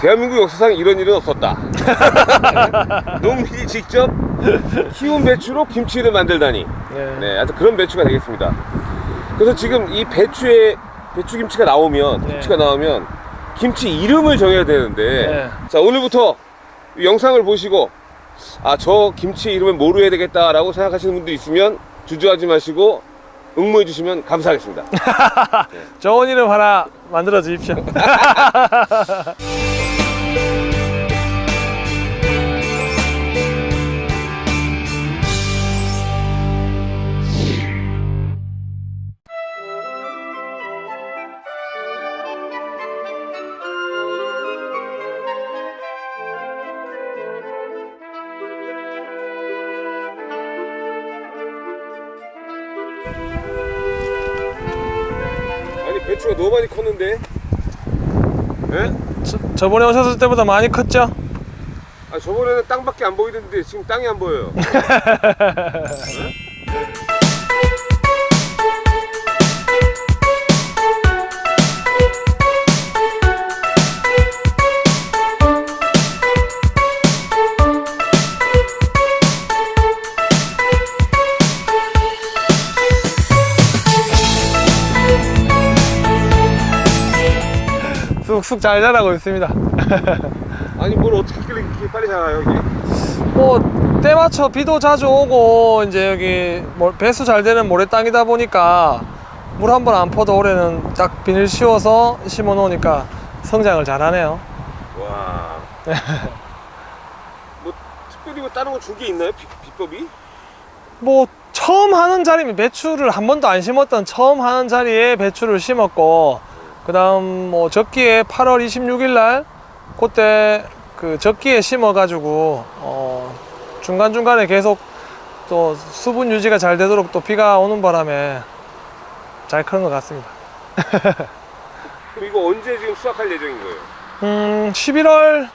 대한민국 역사상 이런 일은 없었다. 농민이 직접 키운 배추로 김치를 만들다니. 네. 네, 하여튼 그런 배추가 되겠습니다. 그래서 지금 이 배추에 배추 김치가 나오면 네. 김치가 나오면 김치 이름을 정해야 되는데 네. 자 오늘부터 이 영상을 보시고 아 저 김치 이름을 뭐로 해야 되겠다 라고 생각하시는 분들 있으면 주저하지 마시고 응모해 주시면 감사하겠습니다. 좋은 이름 하나 만들어 주십시오. 배추가 너무 많이 컸는데? 예? 저, 저번에 오셨을 때보다 많이 컸죠? 아 저번에는 땅밖에 안 보이던데 지금 땅이 안 보여요. 쑥쑥 잘 자라고 있습니다. 아니 뭘 어떻게 길래 이렇게 빨리 자라요 이게? 뭐 때 맞춰 비도 자주 오고 이제 여기 뭐 배수 잘 되는 모래 땅이다 보니까 물 한 번 안 퍼도 올해는 딱 비닐 씌워서 심어 놓으니까 성장을 잘하네요. 와. 뭐 특별히 뭐 다른 거 준 게 있나요? 비, 비법이? 뭐 처음 하는 자리면 배추를 한 번도 안 심었던 처음 하는 자리에 배추를 심었고 그 다음 뭐 적기에 8월 26일 날 그때 그 적기에 심어 가지고 어 중간 중간에 계속 또 수분 유지가 잘 되도록 또 비가 오는 바람에 잘 크는 것 같습니다. 그럼 이거 언제 지금 수확할 예정인 거예요? 음 11월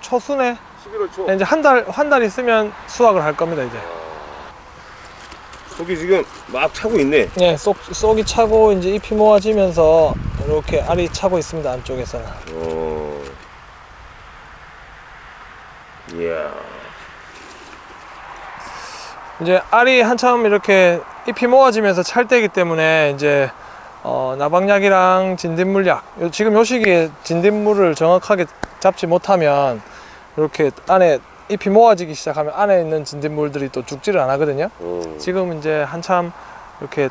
초순에 11월 초. 이제 한 달 한 달 있으면 수확을 할 겁니다 이제. 속이 지금 막 차고 있네. 네, 쏙, 쏙이 차고 이제 잎이 모아지면서 이렇게 알이 차고 있습니다 안쪽에서는. 어. 이야. 이제 알이 한참 이렇게 잎이 모아지면서 찰 때이기 때문에 이제 어, 나방약이랑 진딧물약 요- 지금 요 시기에 진딧물을 정확하게 잡지 못하면 이렇게 안에 잎이 모아지기 시작하면 안에 있는 진딧물들이 또 죽지를 안 하거든요. 어. 지금 이제 한참 이렇게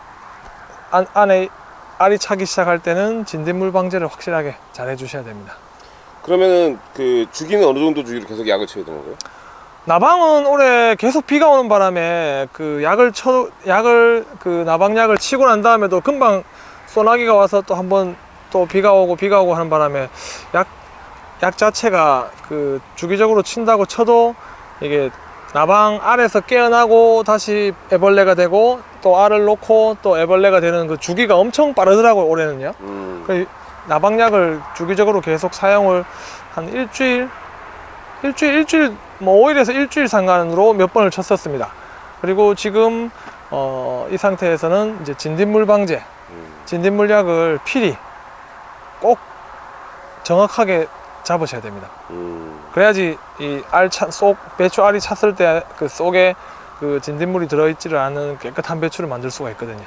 안, 안에 알이 차기 시작할 때는 진딧물 방제를 확실하게 잘 해주셔야 됩니다. 그러면은 그 주기는 어느 정도 주기로 계속 약을 쳐야 되는 거예요? 나방은 올해 계속 비가 오는 바람에 그 약을 쳐 약을 그 나방약을 치고 난 다음에도 금방 소나기가 와서 또 한번 또 비가 오고 비가 오고 하는 바람에 약 약 자체가 그 주기적으로 친다고 쳐도 이게 나방 알에서 깨어나고 다시 애벌레가 되고 또 알을 놓고 또 애벌레가 되는 그 주기가 엄청 빠르더라고요 올해는요. 음. 그 나방약을 주기적으로 계속 사용을 한 일주일 일주일 일주일 뭐 5일에서 일주일 상간으로 몇 번을 쳤었습니다 그리고 지금 어, 이 상태에서는 이제 진딧물 방제 음. 진딧물 약을 필히 꼭 정확하게 잡으셔야 됩니다 음. 그래야지 이알속 배추 알이 찼을 때 그 속에 그 진딧물이 들어있지를 않은 깨끗한 배추를 만들 수가 있거든요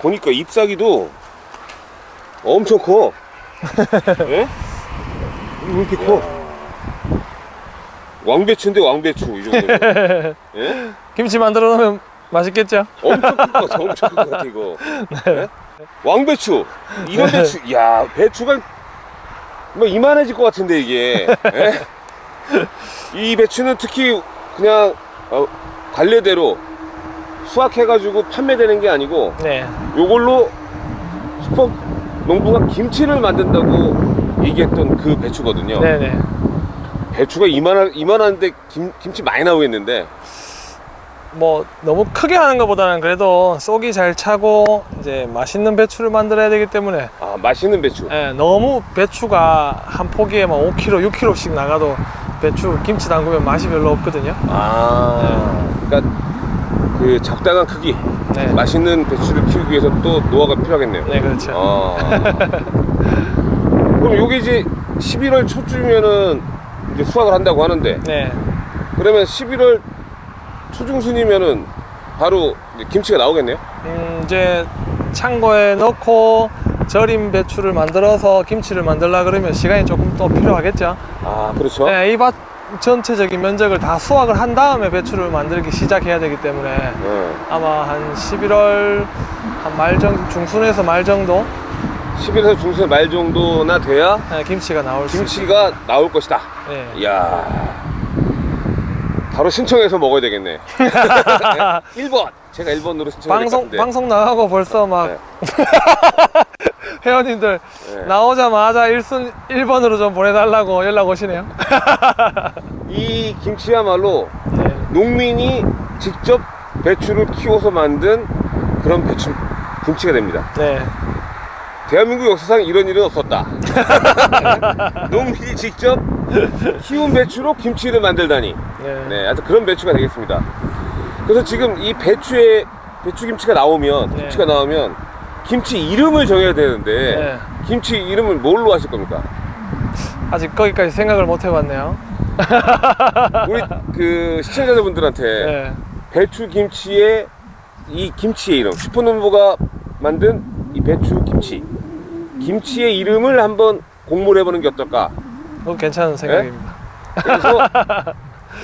보니까 잎사귀도 엄청 커. 예? 왜 이렇게 커? 왕배추인데 왕배추 이 정도. 예? 김치 만들어 놓으면 맛있겠죠? 엄청 같아. 엄청 큰것 같아 이거. 예? 왕배추. 이런 배추. 야 배추가 뭐 이만해질 것 같은데 이게. 예? 이 배추는 특히 그냥 어, 관례대로 수확해가지고 판매되는 게 아니고 네. 요걸로 슈퍼 농부가 김치를 만든다고 얘기했던 그 배추거든요. 네네. 배추가 이만한 이만한데 김, 김치 많이 나오겠는데. 뭐 너무 크게 하는 것보다는 그래도 쏙이 잘 차고 이제 맛있는 배추를 만들어야 되기 때문에 아 맛있는 배추. 예, 너무 배추가 한 포기에 막 5kg, 6kg씩 나가도 배추 김치 담그면 맛이 별로 없거든요. 아, 그러니까 그 적당한 크기, 네, 맛있는 배추를 키우기 위해서 또 노하우가 필요하겠네요. 네 그렇죠. 아. 그럼 요게 이제 11월 초쯤이면은 이제 수확을 한다고 하는데 네. 그러면 11월 초중순이면은 바로 김치가 나오겠네요. 음, 이제 창고에 넣고 절임 배추를 만들어서 김치를 만들라 그러면 시간이 조금 또 필요하겠죠. 아 그렇죠. 네, 이밭 전체적인 면적을 다 수확을 한 다음에 배추를 만들기 시작해야 되기 때문에 네. 아마 한 11월 한 말 정도 중순에서 말 정도 11에서 중순 말 정도나 돼야 네, 김치가 나올. 김치가 나올 것이다. 네. 이야 바로 신청해서 먹어야 되겠네. 1번 제가 1번으로 신청할 것 방송. 방송 나가고 벌써 막 네. 회원님들 네. 나오자마자 1순 1번으로 좀 보내달라고 연락 오시네요. 이 김치야말로 네. 농민이 직접 배추를 키워서 만든 그런 배추 김치가 됩니다. 네. 대한민국 역사상 이런 일은 없었다. 농민이 직접 키운 배추로 김치를 만들다니. 네. 네, 하여튼 그런 배추가 되겠습니다. 그래서 지금 이 배추에 배추 김치가 나오면 네. 김치가 나오면 김치 이름을 정해야 되는데 네. 김치 이름을 뭘로 하실 겁니까? 아직 거기까지 생각을 못 해봤네요. 우리 그 시청자분들한테 네. 배추 김치의 이 김치의 이름 슈퍼농부가 만든 이 배추 김치 김치의 이름을 한번 공모를 해보는 게 어떨까? 그거 괜찮은 생각입니다. 그래서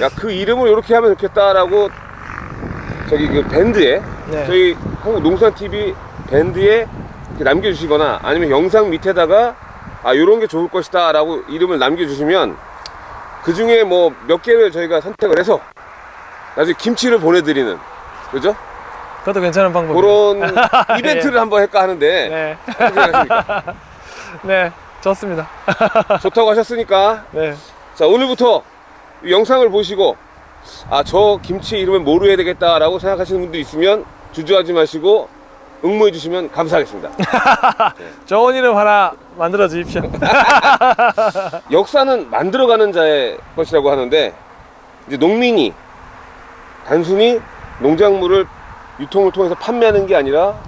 야 그 이름을 이렇게 하면 좋겠다라고 저기 그 밴드에 네. 저희 한국 농산 TV 밴드에 남겨주시거나 아니면 영상 밑에다가 아 이런 게 좋을 것이다라고 이름을 남겨주시면 그 중에 뭐 몇 개를 저희가 선택을 해서 나중에 김치를 보내드리는 그죠? 그것도 괜찮은 방법이에요. 그런 이벤트를 한번 할까 하는데 네. 어떻게 생각하십니까? 네. 좋습니다. 좋다고 하셨으니까 네. 자 오늘부터 이 영상을 보시고 아 저 김치 이름을 뭐로 해야 되겠다 라고 생각하시는 분들 있으면 주저하지 마시고 응모해 주시면 감사하겠습니다 좋은 이름 하나 만들어 주십시오. 역사는 만들어가는 자의 것이라고 하는데 이제 농민이 단순히 농작물을 유통을 통해서 판매하는 게 아니라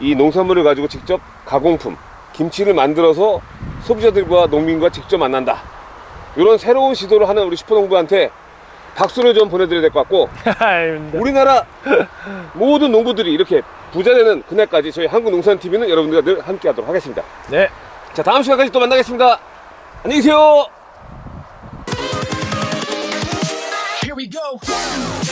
이 농산물을 가지고 직접 가공품 김치를 만들어서 소비자들과 농민과 직접 만난다 이런 새로운 시도를 하는 우리 슈퍼농부한테 박수를 좀 보내드려야 될 것 같고. 우리나라 모든 농부들이 이렇게 부자 되는 그날까지 저희 한국농산TV는 여러분들과 늘 함께 하도록 하겠습니다 네. 자 다음 시간까지 또 만나겠습니다 안녕히 계세요 Here we go.